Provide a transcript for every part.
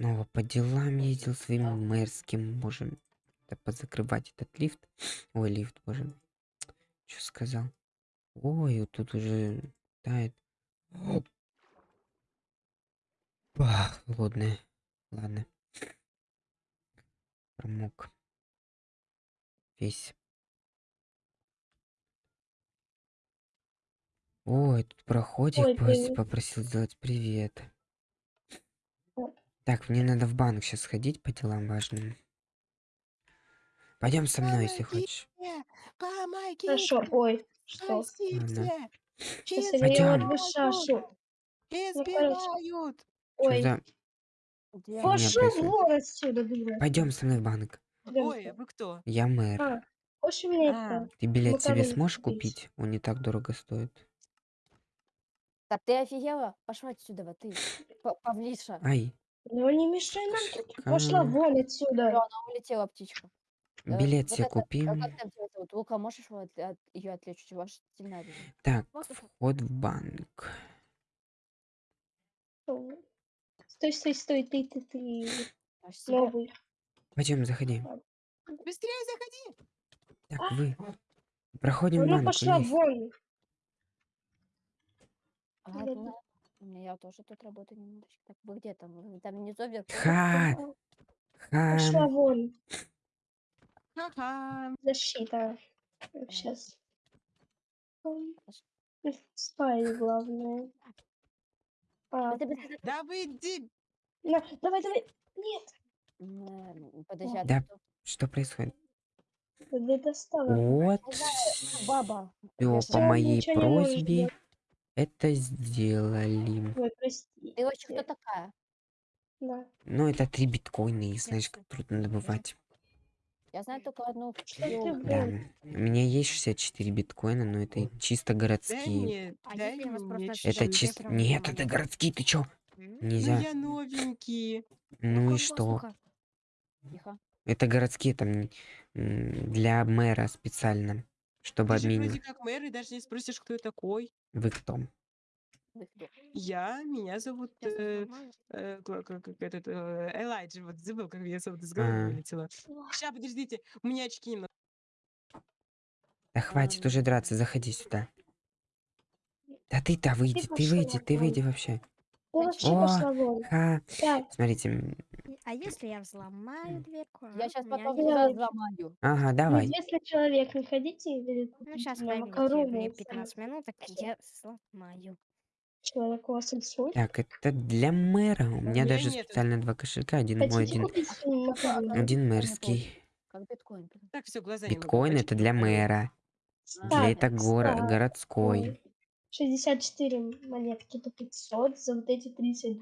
снова по делам ездил своим мэрским. Можем да позакрывать этот лифт. Ой, лифт, боже. Что сказал? Ой, вот тут уже тает. Бах, холодное. Ладно. Промок. Весь. Ой, тут проходик Ой, пос- привет. попросил сделать привет. Так, мне надо в банк сейчас сходить по делам важным. Пойдем со мной, если хочешь. Помогите! Хорошо, ой, что? Сейчас ее Пойдем. обышашу. Избивают! Ой, за- пошел вон отсюда, дура. Пойдем со мной в банк. Ой, а вы кто? Я мэр. А, хочешь А. Ты билет себе сможешь купить? купить? Он не так дорого стоит. Да ты офигела? Пошла отсюда, вот ты. Павлиша. Ай, Ну не мешай нам. Ка- Пошла вон Всё, отсюда. она улетела, птичка. Э, билет вот себе это, а купи. Как там тебя зовут? Лука, можешь его от, ее отвлечь? Ж сильно обидно. Так, вход в банк. Стой, стой, стой, ты, ты, ты. Аж себя- Новый. Пойдем, заходи. Быстрее заходи! Так, вы. Проходим в Она банк пошла вниз. вон. Ладно. У меня я тоже тут работаю немножечко. Так, вы где там? Вы Там внизу вверху? Ха, Пошла хам. вон. Ха-ха! Защита. Сейчас. Спай, главное. А, Да вы иди! на, давай, давай. Нет, М, Подожди, а Да. Что происходит? Вот. Баба. Все по моей просьбе. Это сделали. Ой, прости. Ты вообще кто такая? Да. Ну, это три биткоина, и знаешь, как трудно добывать. Я знаю только одну. Да. У меня есть 64 биткоина, но это чисто городские. А мне просто Это чисто... Нет, это городские, ты чё? Ну Нельзя. я новенький. Ну и что? Это городские там для мэра специально, чтобы Ты же вроде обменивать. как мэр и даже не спросишь, кто я такой. Вы кто? Я, меня зовут э, э, как, как- этот э, Элайджа, вот забыл, как меня зовут, из головы А. вылетело. Сейчас, подождите, у меня очки немного. Да хватит уже драться, заходи сюда. Да ты-то выйди, ты пошла выйди, ты выйди вообще. Вообще О. Ха. Смотрите, А если я взломаю дверку? Я а? сейчас У меня потом не- не взломаю. ага, ну, давай. если человек не хотите или Ну, сейчас поймите, макароны, мне сами 15 минут, так я сломаю. человек у вас рисует. Так, это для мэра. У меня меня даже нету. специально два кошелька. Один мой, Хотите один, купить макароны? один не мэрский. Как биткоин. Так, все, глаза немного Биткоин это для мэра. А, Для это горо- так, городской. Ой, 64 монетки по 500 за вот эти 30.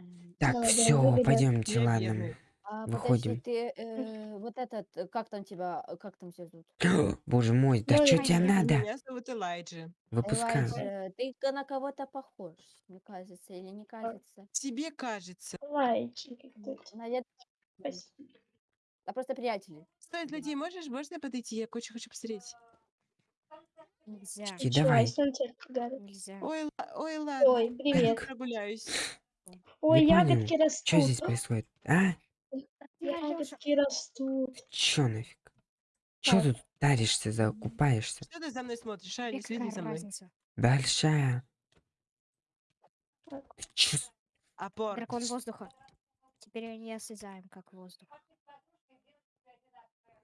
м. Так, Молодая все, выгода. пойдемте, ладно. А, Выходим. подожди, ты э, вот этот, э, как там тебя, как там тебя зовут? Боже мой, да Ну, что тебе надо? Меня зовут Элайджа. Выпускай. Элайджа, ты на кого-то похож, мне кажется, или не кажется? Тебе кажется. Какой-то. Наверное, Спасибо. а просто приятели. Стой, злодей, можешь, можно подойти? Я кое-что хочу посмотреть. Нельзя. Давай. Нельзя. Ой, ла- ой, ладно. Ой, привет. Прогуляюсь. Ой, Не понял, ягодки растут. Что здесь происходит? А? Ягодки растут. Чё нафиг? Чё Так. тут таришься, закупаешься? Что ты за мной смотришь, а? Не следи за мной. разница? Большая. Ты чё с- Апорт. Дракон воздуха. Теперь они осязаем как воздух.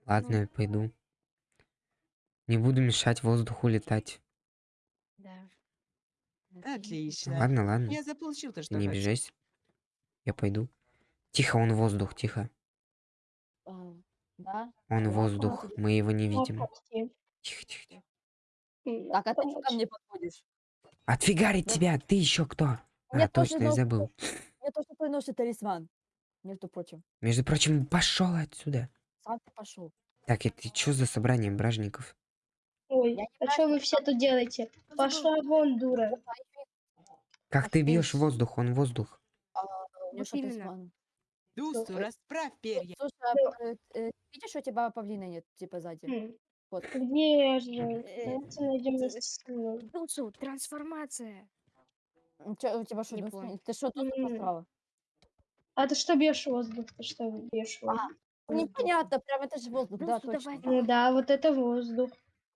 Ладно, я пойду. Не буду мешать воздуху летать. Да. Отлично. Ладно, ладно. Я заполучил то, Ты что не обижайся. Я пойду. Тихо, он воздух, тихо. Да? Он Да, воздух. Мы его не видим. Тихо, тихо, тихо. А ты что ко мне подходишь? Отфигарить Да. тебя! Ты еще кто? Мне А, точно, я забыл. Мне тоже твой носит талисман. Между прочим. Между прочим, пошел отсюда. Сам ты пошел. Так, это что за собрание бражников? Ой, Я а что вы все тут делаете? Пошла вон, дура. Как ты бьешь воздух? Он воздух. Талисман? Дусту, расправь перья. Слушай, а, э, э, видишь, у тебя павлина нет, типа сзади? М, Вот. Где же? Э, Давайте найдем. Дусу, трансформация. Чё, у тебя что, ты что тут М. посрала? А ты что бьешь воздух? Ты что бьешь воздух? Непонятно, прям это же воздух, да, точно. давай. Ну да, вот это воздух.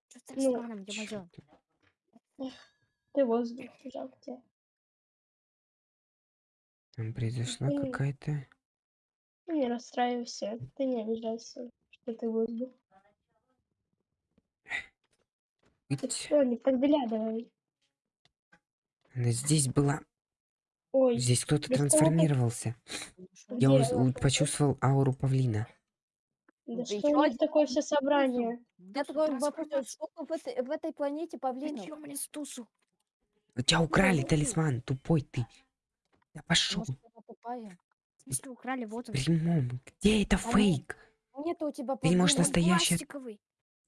Что с Ну, талисманом, ё-моё? Ты воздух, жалко тебя. Там произошла какая-то... Не расстраивайся, ты не обижайся, что ты воздух. Ты Ить. что, не подглядывай. Она здесь была. Ой, Здесь кто-то трансформировался. где? Я уз- у- почувствовал ауру павлина. Да Да что у них такое все собрание? Я такой вопрос, сколько в этой, в этой планете павлинов? Ё, мне стусу. У тебя украли талисман, тупой ты. Да пошел. В смысле, украли, вот он. Прямом. Где это А фейк? Нет у тебя Ты не можешь настоящий- Пластиковый.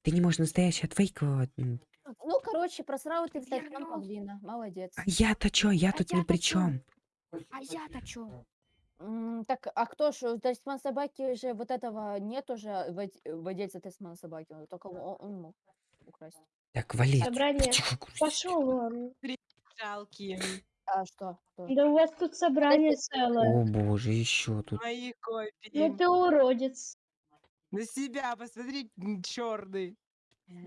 Ты не можешь настоящий от фейкового. Ну, короче, просрал ты талисман павлина. Молодец. А я-то чё? Я А тут ни я-то при чё? чем. А я-то чё? М, Так, а кто ж, талисман собаки же вот этого нет уже вод- владельца талисмана собаки, он только он, он мог украсть. Так, вали. Собрание. Тихо, Грузик. Пошел вон. Жалкие. А что? Да у вас тут собрание целое. О боже, еще тут. Мои Ну копии. ты уродец. На себя посмотри, черный.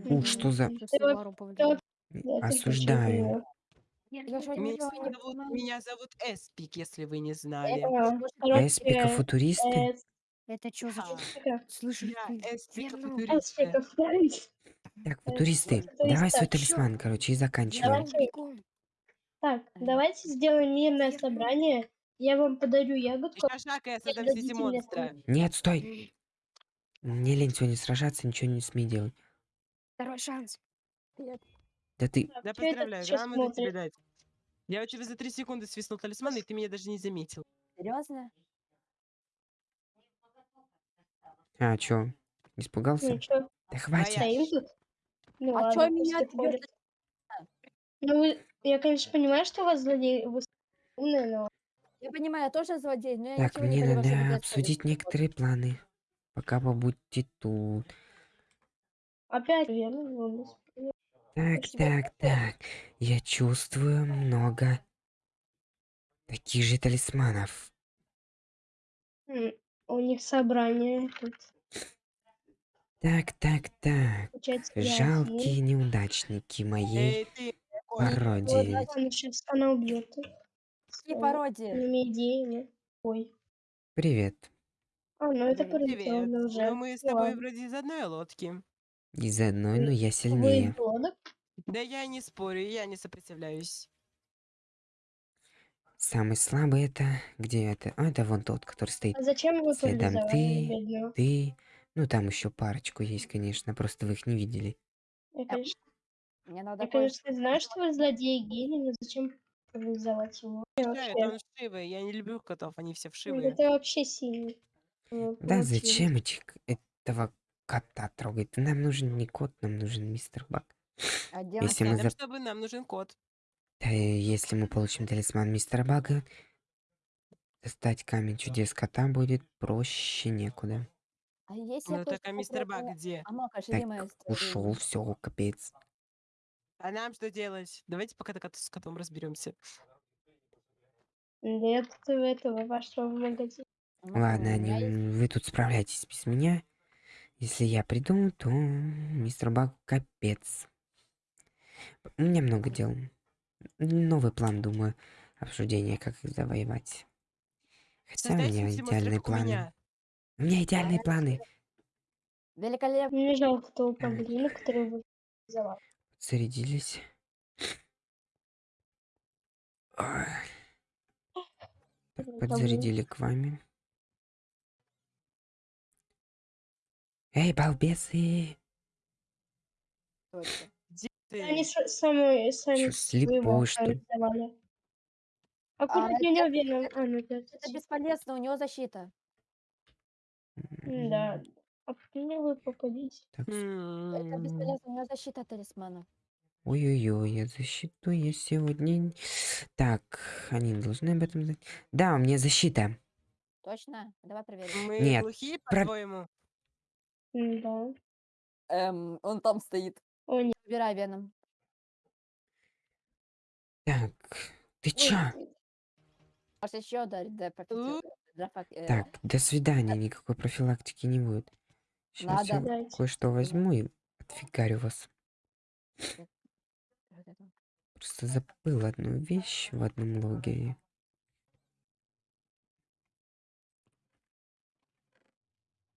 Фу, что за... Ты Лару ты Я не Осуждаю. Я Я что, не Меня зовут, понимаю. меня зовут Эспик, если вы не знали. А, Эспика короче, футуристы? э, Это чё за... А, Эспика. Слышишь Я ты? Эспика, футурист. Так, э, футуристы, давай свой талисман, короче, и заканчиваем. Давайте. Так, давайте сделаем мирное собрание. Я вам подарю ягодку. Еще Нет, сети дадите мне монстра. Нет, стой. Лень сегодня сражаться, ничего не смей делать. Второй шанс. Да ты... Так, Да чё поздравляю, грамотно тебе дать. Я у тебя за три секунды свистнул талисман, и ты меня даже не заметил. Серьезно? А, чё? Испугался? Чё, Да хватит. Твоя. стоим тут? Ну А чё ладно, меня пусть от ходят. Ну, вы- я, конечно, понимаю, что у вас злодей, вы умные, но Я понимаю, я тоже злодей, но я Так, ничего не мне понимаю, что надо обсудить некоторые планы. Пока побудьте тут. опять верно, Так, так, так. Я чувствую много таких же талисманов. у них собрание тут. Так, так, так. Получается, я Жалкие неудачники моей Эй, пародии. один. Она сейчас, она убьет. Какие пародии? Ой. Привет. А, ну это Привет. привет. уже. Ну мы с тобой ладно. вроде из одной лодки. Из одной, но я Вы сильнее. Да я не спорю, я не сопротивляюсь. Самый слабый это... Где это? А, это вон тот, который стоит. А зачем вы Следом парализовали ты. бедную? Ты... Ну, там еще парочку есть, конечно, просто вы их не видели. Я, конечно, Мне надо я, кое- конечно, знаю, что вы злодей и гений, но зачем парализовать его? Да, Вообще, он вшивый. Я не люблю котов, они все ну, вшивые. Это вообще синий. Вот, Да молчи. зачем этих, этого кота трогать? Нам нужен не кот, нам нужен мистер Бак. А Если мы за- чтобы нам нужен кот. Да, если мы получим талисман мистера Бага, достать камень чудес кота будет проще некуда. А если Ну так, а мистер Баг где? А Мака, Так, ушел, все, капец. А нам что делать? Давайте пока так с котом разберемся. Нет, этого вашего в магазин. Ладно, не- вы тут справляйтесь без меня. Если я приду, то мистер Баг капец. У меня много дел. Новый план, думаю, обсуждение, как их завоевать. Хотя у меня идеальные планы. меня. У меня идеальные планы. Великолепно. Мне жалко того павлина, который вы взяла. Так, Блин, подзарядили к вами. Эй, балбесы! Где ты? Они сами, сами Чё, слепой, что ли? А куда это- меня веном? А, ну это... Это бесполезно, у него защита. Да. А мне вы попадите. Так, Это бесполезно, у него защита талисмана. Ой-ой-ой, я защиту я сегодня... Так, они должны об этом знать. Да, у меня защита. Точно? Давай проверим. Мы Нет, глухие, про- по-твоему? Да. Эм, он там стоит. О, нет. Убирай веном. Так, ты ой, чё? Может еще ударить, да, по пяти э, Так, до свидания, никакой профилактики не будет. Сейчас я Надо. Дайте. кое-что возьму и отфигарю вас. вот это. Просто забыл одну вещь в одном логе.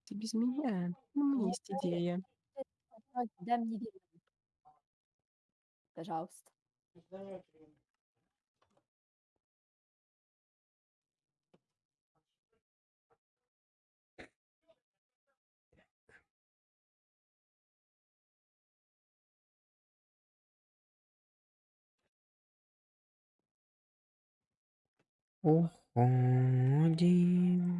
Ты без меня. Ну, у меня есть идея. Дай мне веном. Пожалуйста. Уходим.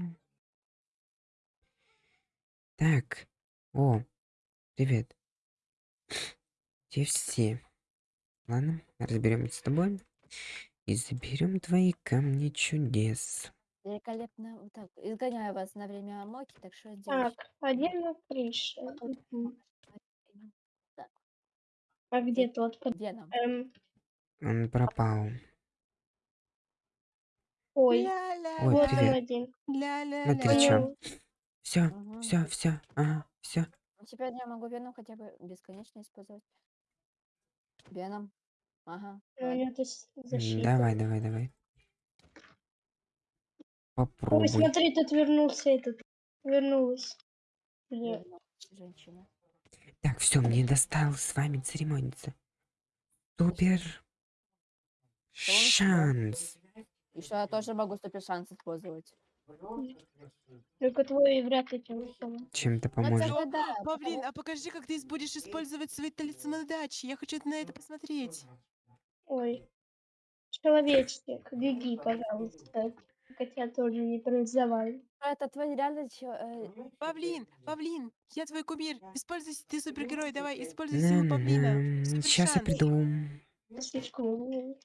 Так. О, привет. Где все? Ладно, разберемся с тобой. И заберем твои камни чудес. Великолепно. Вот так. Изгоняю вас на время Амоки, так что сделаешь? Так, один на крыше. Так. А где тот? Где нам? эм, Он пропал. Ой, Ля-ля, Ой, вот он привет. один. ля-ля, Ну Все, Мгм. все, все, ага, все. Ну, Теперь я могу веном хотя бы бесконечно использовать. Веном. Ага. У давай. тут с- защита. Давай, давай, давай. Ой, Попробуй. смотри, тут вернулся этот. Вернулась. Веном, Женщина. Так, все, мне досталось с вами церемониться. Супер. Шанс. И что я тоже могу супер шанс использовать. Только твой вряд ли чем поможет. Чем-то Ну, поможет. тогда да. Павлин, а покажи, как ты будешь использовать свои талисманы дачи. Я хочу на это посмотреть. Ой. Человечек, беги, пожалуйста. Хотя тоже не парализовали. потому Это твой реально чё, э, Павлин, Павлин, я твой кумир. Используй, ты супергерой, давай, используй силу Павлина. Сейчас я приду. Слишком умный.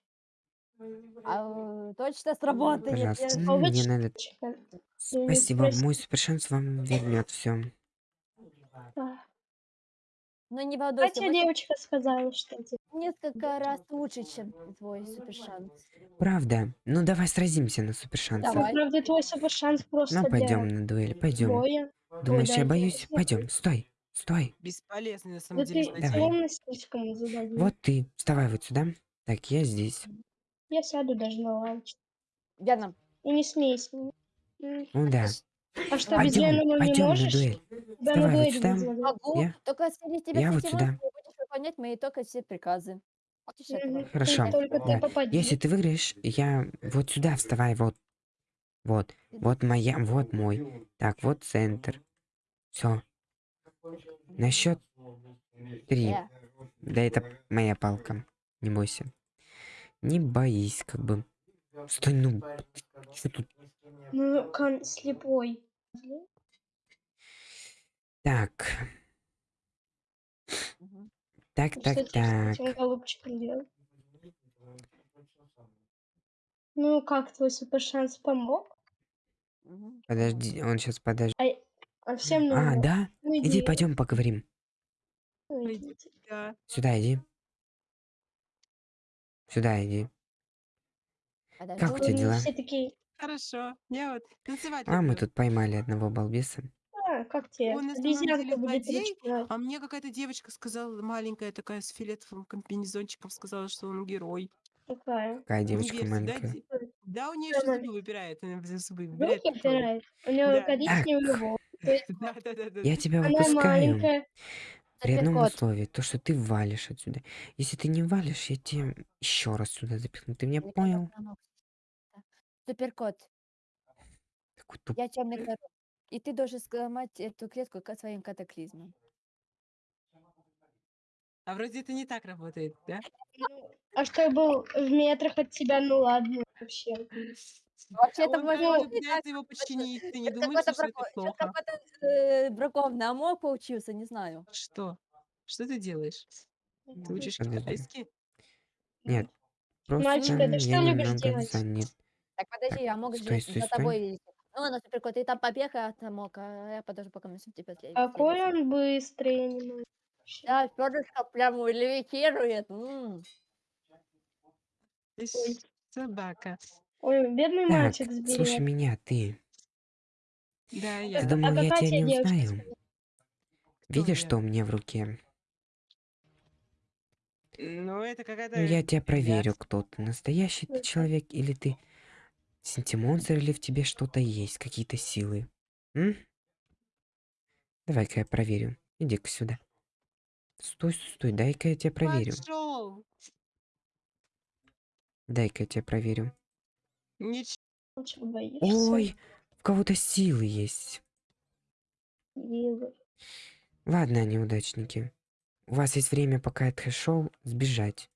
А, точно сработает. Пожалуйста, я- мне надо... Спасибо, мой супер шанс вам вернет все. А. Ну не волнуйся, Хотя девочка сказала, что это несколько раз лучше, чем твой супер шанс. Правда? Ну давай сразимся на супер шансе. Давай. Правда, твой супер шанс просто Ну для пойдем на дуэль, пойдем. боя. Думаешь, да, я боюсь? Пойдем, стой, стой. Бесполезный на самом Да деле ты. Давай. слишком. Вот ты, вставай вот сюда. Так, я здесь. Я сяду даже на лавочку. Веном. И не смейся. Ну да. А что, без Пойдем, Венома не пойдем на можешь? дуэль. Тебя Вставай на вот дуэль сюда. вызовут. Могу, Я- только если тебя я вот сюда. будешь выполнять мои только все приказы. Вот. Хорошо. Ты Да. Если ты выиграешь, я вот сюда вставай, вот. Вот. Вот моя, вот мой. Так, вот центр. Все. На счет три. Э, Да это моя палка. Не бойся. Не боись, как бы. Стой, ну. Что тут? Ну, кон слепой. Так. Так, Что так, с так. делал? Ну, как твой супер шанс помог? Подожди, он сейчас подожди. А всем А, ну, да? ну, Иди, пойдем поговорим. ну. Да. Сюда иди. Сюда иди. Подожди. Как у тебя дела? Все такие, Хорошо. Я вот танцевать А, мы тут поймали одного балбеса. а, как тебе? Он на самом деле злодей, А мне какая-то девочка сказала, маленькая такая, с фиолетовым комбинезончиком, сказала, что он герой. Какая? Какая Не девочка верьте, да? маленькая. де- Да, у нее Да, еще мам. зубы выпирает. Она зубы Руки выбирает. и ходит. опирает. У нее Да. коричневый Так. волос. Да, да, да, да. Я тебя Она выпускаю. маленькая. При одном условии, то, что ты валишь отсюда. Если ты не валишь, я тебя еще раз сюда запихну. Ты меня понял? Да. Суперкот, Такой туп- я темный король. И ты должен сломать эту клетку своим катаклизмам. А вроде это не так работает, да? Ну, а что я был в метрах от тебя, ну ладно, вообще. Вообще это Он так. пытается его подчинить. Ты не думаешь, какой-то что это плохо? какой-то э, бракованный амок получился, не знаю. Что? Что ты делаешь? Ты учишь Подожди. китайский? Нет. Просто Мальчик, а ты что я любишь немного делать? занят. Так, подожди, я могу стой, же стой, за стой. тобой лететь. Ну ладно, суперкот, ты там побег от амока, а я подожду, пока мы с тебя Какой следующий. он быстрый, я не могу. Да, перышко прям левитирует. м. Ты ж собака. Ой, бедный Так, мальчик слушай сберет. меня, ты. Да, Ты я. думал, а я тебя не узнаю? Видишь, я? что у меня в руке? Ну, это какая-то... Ну, я тебя проверю, кто ты. Настоящий ты человек или ты синтимонстр, или в тебе что-то есть, какие-то силы? М? Давай-ка я проверю. Иди-ка сюда. Стой, стой, стой, дай-ка я тебя проверю. Дай-ка я тебя проверю. Ничего. Лучше боишься. Ой, у кого-то силы есть. Вилы. Ладно, неудачники. У вас есть время, пока я отошел, сбежать.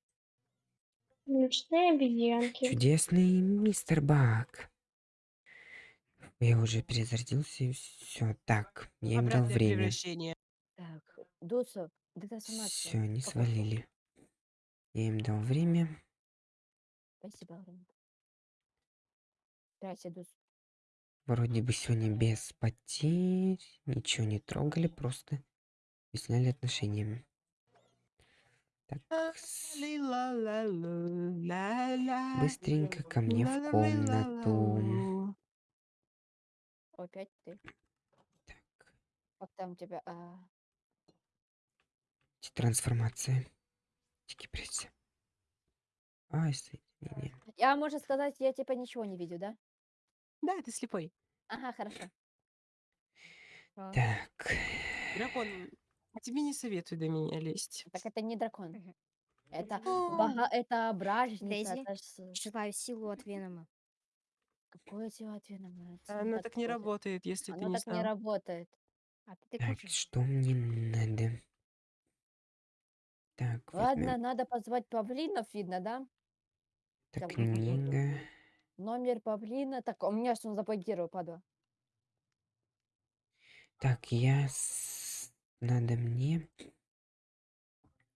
Ночные обезьянки. Чудесный мистер Бак. Я уже перезарядился и все. Так, я им дал время. превращение. Так, Дуса. Все, они Пока. свалили. Я им дал время. Спасибо, Грин. Вроде бы сегодня без потерь. Ничего не трогали, просто объясняли отношения. Так, быстренько ко мне в комнату. Опять ты. Так, Как там у тебя? А, трансформация. Прессе. Ай, соединение. Я, можно сказать, я типа ничего не видел, да? Да, ты слепой. Ага, хорошо. А, Так, Дракон, а тебе не советую до меня лезть. Так это не дракон. Мгм. Это, О, бога, это бражница. Дейзи? Это ж силу от Венома. Какое дело от Венома? Это Оно так не подходит. работает, если ты Оно не так не работает. А ты так, кушай. что мне надо? Так, Ладно, возьмем. надо позвать павлинов, видно, да? Так, книга. Номер павлина. Так, у меня что он заблокировал, падла. Так, я... с- Надо мне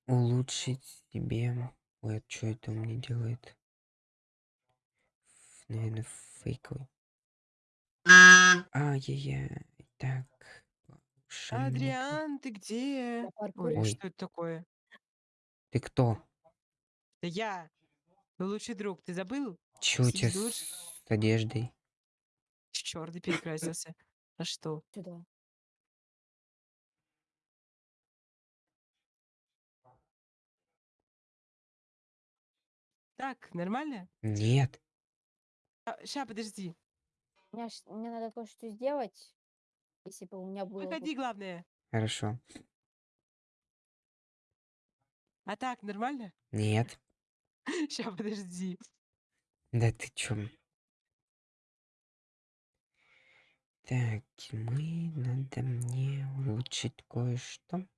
улучшить себе... Ой, что это у меня делает? Наверное, фейковый. Ай-яй-яй. Так. повышение. Адриан, ты где? Я Ой, паркурю. Ой. что это такое? Ты кто? Это я. Твой лучший друг. Ты забыл? Чё у тебя Следуешь? с одеждой? Черт, ты перекрасился. А что? Сюда. Так, нормально? Нет. Ща, подожди. Мне, мне надо кое-что сделать. Если бы у меня было... бы- Выходи, главное. Хорошо. А так, нормально? Нет. Ща, подожди. Да ты чё? Так, мы надо мне улучшить кое-что.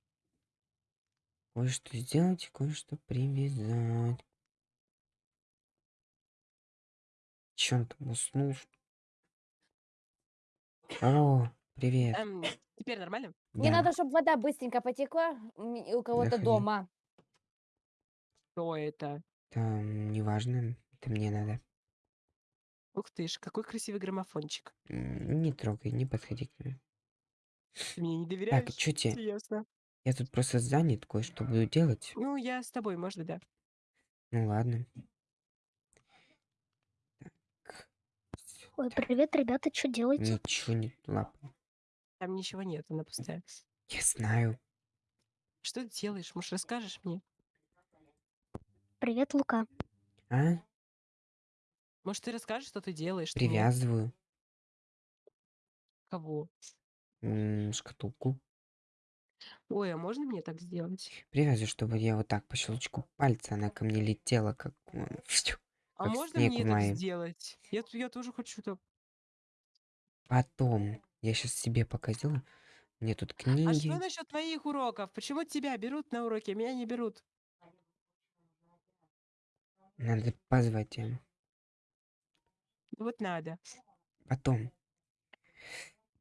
Кое-что сделать, кое-что привязать. Чё он там уснул? что ли? О, привет. Эм, теперь нормально? Мне Да, надо, чтобы вода быстренько потекла м, у кого-то дома. Что это? Там неважно, это мне надо. Ух ты ж, какой красивый граммофончик. М, Не трогай, не подходи к нему. Ты мне не доверяешь? чё те? Ясно. Я тут просто занят, кое-что буду делать. Ну, я с тобой, можно, да. Ну ладно. Так. Ой, привет, ребята, что делаете? Ничего не лапай. Там ничего нет, она пустая. Я знаю. Что ты делаешь? Может, расскажешь мне? Привет, Лука. А? Может, ты расскажешь, что ты делаешь? Привязываю Кого? м, шкатулку. Ой, а можно мне так сделать? Привязываю, чтобы я вот так по щелчку пальца она ко мне летела, как... м, фью, А Как можно снег мне в так мае. сделать? Я, т- я тоже хочу так. Потом. Я сейчас себе пока сделаю. Мне тут А что книги. насчет твоих уроков? Почему тебя берут на уроки, а меня не берут? Надо позвать им. Ну Вот надо. Потом.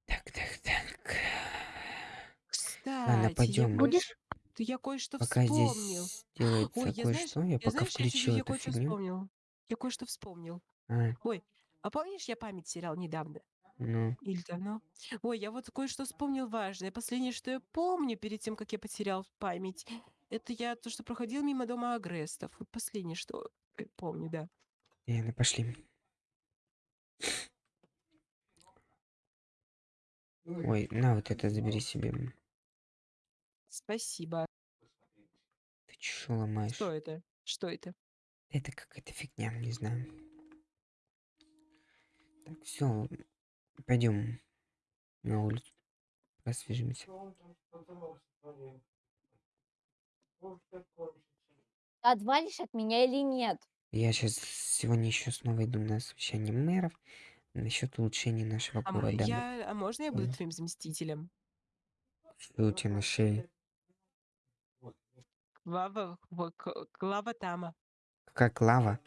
Так, так, так. Кстати, я пойдём. Будешь? Ты я кое-что Пока вспомнил. здесь делается Ой, я кое-что, я я пока знаешь, я, включил я эту кое-что фигню. вспомнил. Я кое-что вспомнил. А, Ой, а помнишь, я память терял недавно? ну, Или давно? Ой, я вот кое-что вспомнил важное. Последнее, что я помню перед тем, как я потерял память, это я то, что проходил мимо дома Агрестов. Вот последнее, что помню, да. Ладно, пошли. Ой, на вот это забери себе. Спасибо. Ты чё ломаешь? Что это? Что это? Это какая-то фигня, не знаю. Так, все, пойдем на улицу. Освежимся. Отвалишь от меня или нет? Я сейчас сегодня еще снова иду на совещание мэров насчет улучшения нашего А, м- города. я, а можно я буду Мгм. твоим заместителем? Что у тебя на шее? Клава, к- Клава Тама. Какая клава?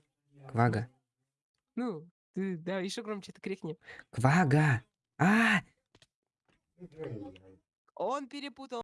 Квага? Ну, ты, да, еще громче это крикни. Квага! А! Он перепутал